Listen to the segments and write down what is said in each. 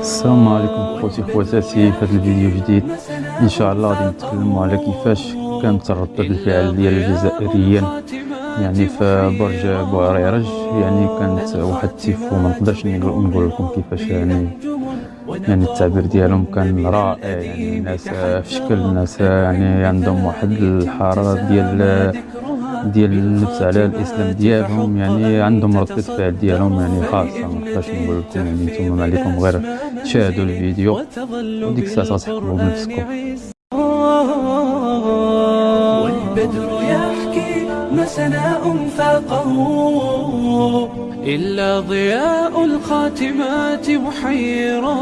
السلام عليكم خوتي خواتاتي في هذا الفيديو جديد ان شاء الله غادي نتكلموا على كيفاش كانت ردة الفعل ديال الجزائريين يعني في برج بوعريرج يعني كانت واحد التيفو ما نقدرش نقول لكم كيفاش يعني يعني التعبير ديالهم كان رائع يعني الناس في شكل الناس يعني عندهم واحد الحرارة ديال ديال اللبس على الاسلام ديالهم يعني عندهم ردة فعل ديالهم يعني خاصة ما نقدرش نقول لكم يعني نتوما ما عليكم غير تشاهدوا الفيديو. وديك الساعة تحكموا بنفسكم والبدر يحكي ما سناء فاقه. إلا ضياء الخاتمات محيرا.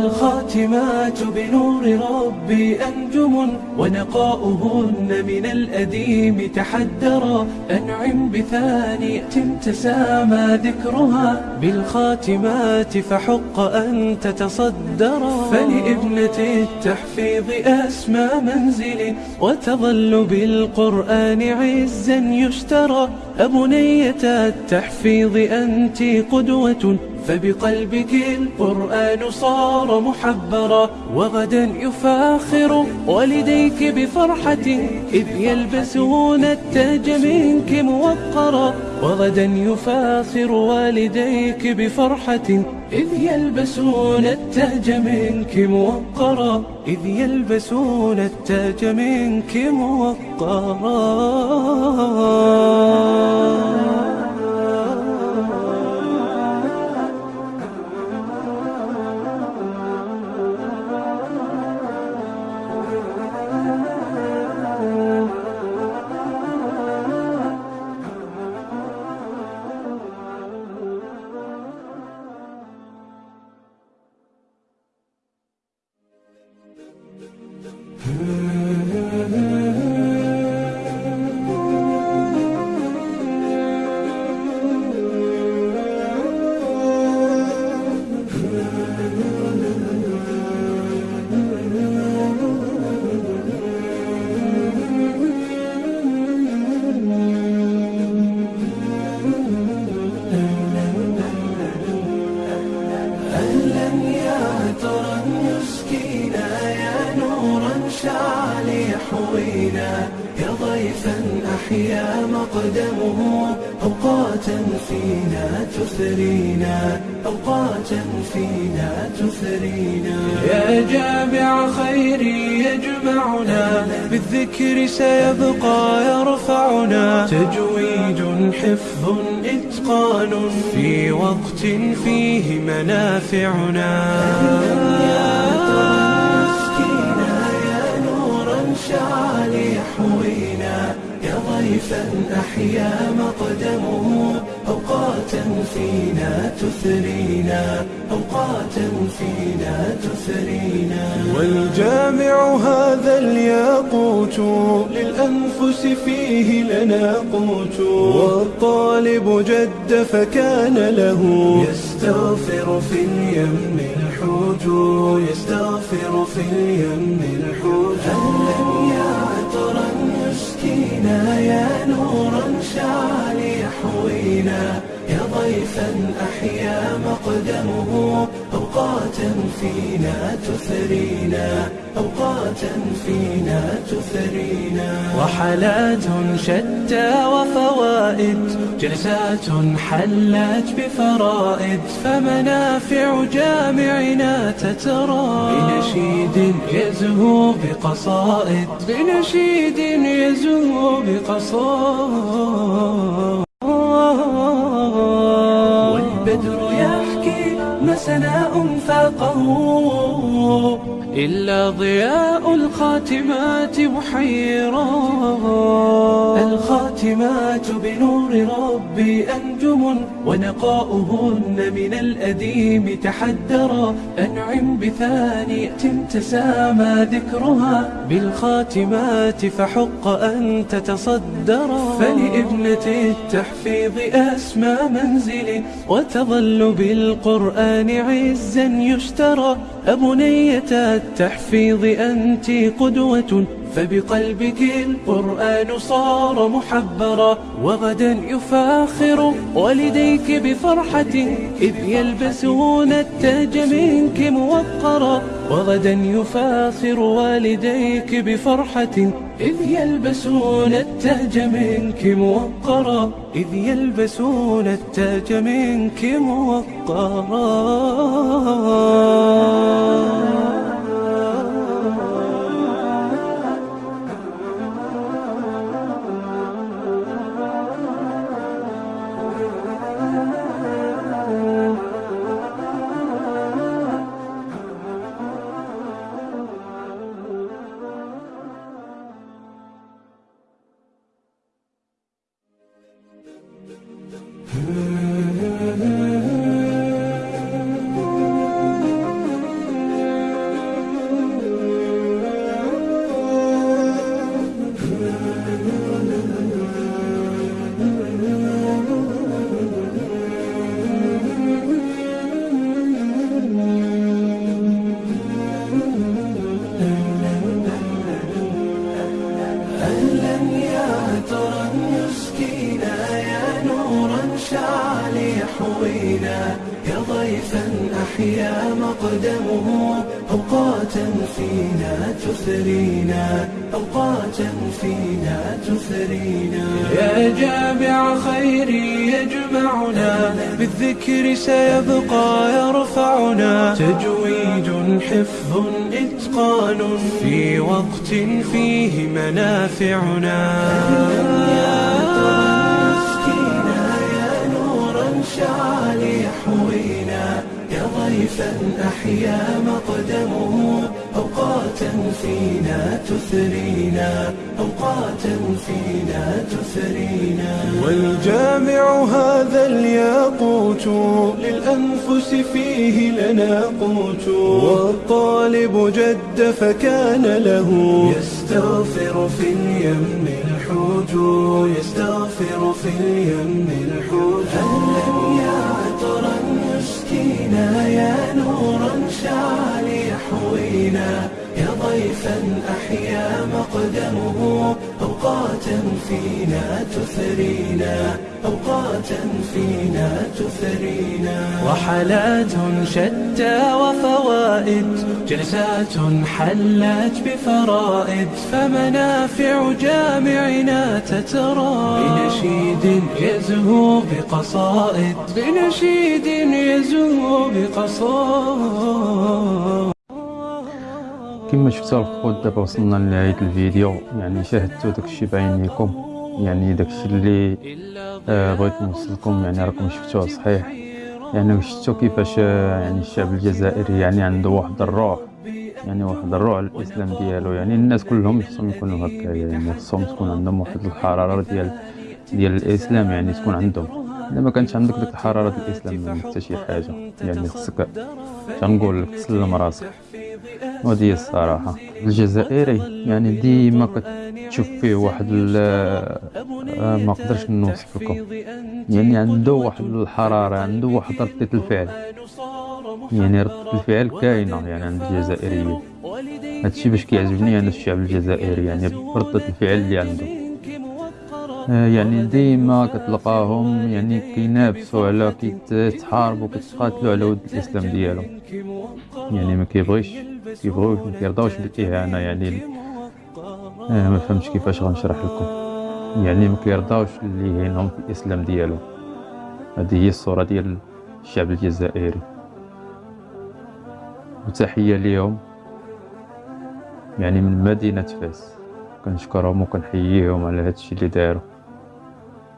الخاتمات بنور ربي أنجم ونقاؤهن من الأديم تحدرا أنعم بثانية تسامى ذكرها بالخاتمات فحق أن تتصدرا فلابنة التحفيظ أسمى منزل وتظل بالقرآن عزا يشترى. أبنية التحفيظ أنت قدوة فبقلبك القرآن صار محبرا وغدا يفاخر والديك بفرحة إذ يلبسون التاج منك موقرا وغدا يفاخر والديك بفرحة إذ يلبسون التاج منك موقرا إذ يلبسون التاج منك موقرا نورا شعل يحوينا يا ضيفا أحيا مقدمه. أوقاتا فينا تثرينا أوقاتا فينا تثرينا. يا جامع خيري يجمعنا بالذكر سيبقى يرفعنا. تجويد حفظ إتقان في وقت فيه منافعنا. شعل يحوينا يا ضيفا أحيا مقدمه أوقاتا فينا تثرينا أوقاتا فينا تثرينا والجامع هذا الياقوت للأنفس فيه لنا قوت. والطالب جد فكان له. يستغفر في اليم الحوت يستغفر في اليم الحوت. أهلا يا عطرا مسكينا يا نورا شعل يحوينا يا ضيفا أحيا مقدمه. فينا تثرينا أوقاتا فينا تثرينا. وحالات شتى وفوائد جلسات حلت بفرائد. فمنافع جامعنا تترى. بنشيد يزهو بقصائد. بنشيد يزهو بقصائد. إلا ضياء الخاتمات محيرا. الخاتمات بنور ربي أنجم ونقاؤهن من الأديم تحدرا. أنعم بثانية تسامى ذكرها. بالخاتمات فحق أن تتصدرا. فلابنة التحفيظ أسمى منزل. وتظل بالقرآن عزا يشترى. أبنية التحفيظ أنت قدوة فبقلبك القرآن صار محبرا وغدا يفاخر والديك بفرحة إذ يلبسون التاج منك موقرا وغدا يفاخر والديك بفرحة إذ يلبسون التاج منك موقرا إذ يلبسون التاج منك موقرا أوقاتا فينا تثرينا أوقاتا فينا تثرينا. يا جامع خيري يجمعنا بالذكر سيبقى يرفعنا. تجويد حفظ إتقان في وقت فيه منافعنا. مسكينا يا نورا شعل يحوينا يا ضيفا أحيا مقدمه أوقاتا فينا تثرينا أوقاتا فينا تثرينا. والجامع هذا الياقوت للأنفس فيه لنا قوت. والطالب جد فكان له. يستغفر في اليم الحوت يستغفر في اليم الحوت. يا نورا شعل يحوينا يا ضيفا أحيا مقدمه. أوقاتا فينا تثرينا. أوقاتا فينا تثرينا. وحالات شتى وفوائد جلسات حلت بفرائد. فمنافع جامعنا تترى. بنشيد يزهو بقصائد. بنشيد يزهو بقصائد. كما شفتوا الخوت دابا وصلنا لنهاية الفيديو يعني شاهدتوا داكشي بعينيكم يعني داكشي اللي آه بغيت نوصلكم يعني راكم شفتوه صحيح. يعني شفتوا كيفاش آه، يعني الشعب الجزائري يعني عنده واحد الروح يعني واحد الروح الإسلام ديالو. يعني الناس كلهم خصهم يكونوا هكا يعني خصهم تكون عندهم واحد الحرارة ديال ديال الإسلام يعني تكون عندهم. الا ما كانش عندك ديك الحرارة ديال الاسلام حتى شي حاجة. يعني خصك تنقول لك تسلم راسك وهذه الصراحة. الجزائري يعني ديما كتشوف فيه واحد آه، ما قدرش نوصف لكم يعني عنده واحد الحرارة عنده واحد ردة الفعل. يعني ردة الفعل كاينة يعني عند الجزائريين. هادشي باش كيعجبني أنا الشعب الجزائري يعني بردة الفعل اللي عنده. يعني ديما كتلقاهم يعني كينافسوا على كيتحاربوا كيتقاتلوا على ود الإسلام ديالهم. يعني ما كيبغيش كيبغيوش ما كيرضاوش بالإهانة يعني آه ما فهمتش كيفاش غنشرح لكم. يعني ما كيرضاوش اللي يهينهم في الإسلام ديالهم. هذه هي الصورة ديال الشعب الجزائري. وتحية ليهم. يعني من مدينة فاس. كنشكرهم وكنحييهم على هادشي اللي داروا.